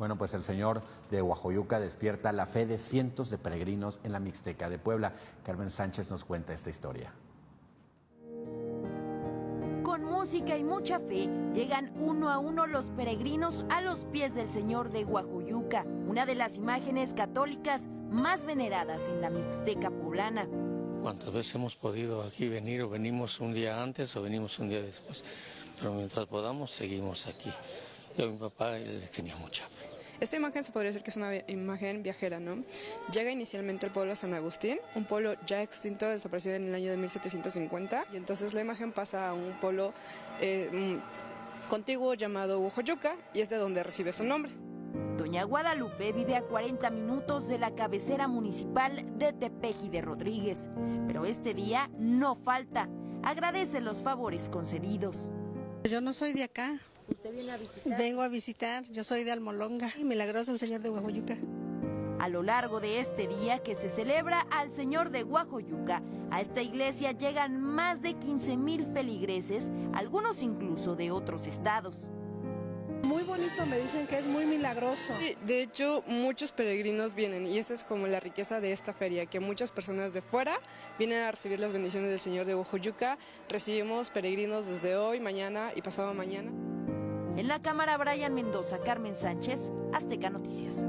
Bueno, pues el señor de Huajoyuca despierta la fe de cientos de peregrinos en la Mixteca de Puebla. Carmen Sánchez nos cuenta esta historia. Con música y mucha fe llegan uno a uno los peregrinos a los pies del señor de Huajoyuca, una de las imágenes católicas más veneradas en la Mixteca poblana. Cuántas veces hemos podido aquí venir o venimos un día antes o venimos un día después, pero mientras podamos seguimos aquí. Yo a mi papá le tenía mucha fe. Esta imagen se podría decir que es una imagen viajera, ¿no? Llega inicialmente al pueblo de San Agustín, un pueblo ya extinto, desaparecido en el año de 1750, y entonces la imagen pasa a un pueblo eh, contiguo llamado Ujoyuca, y es de donde recibe su nombre. Doña Guadalupe vive a 40 minutos de la cabecera municipal de Tepeji de Rodríguez, pero este día no falta. Agradece los favores concedidos. Yo no soy de acá, ¿Usted viene a visitar? Vengo a visitar, yo soy de Almolonga y milagroso el señor de Huajoyuca. A lo largo de este día que se celebra al Señor de Huajoyuca, a esta iglesia llegan más de 15 mil feligreses, algunos incluso de otros estados. Muy bonito, me dicen que es muy milagroso. Sí, de hecho, muchos peregrinos vienen y esa es como la riqueza de esta feria, que muchas personas de fuera vienen a recibir las bendiciones del Señor de Huajoyuca. Recibimos peregrinos desde hoy, mañana y pasado mañana. En la cámara, Brian Mendoza, Carmen Sánchez, Azteca Noticias.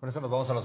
Nos vamos a los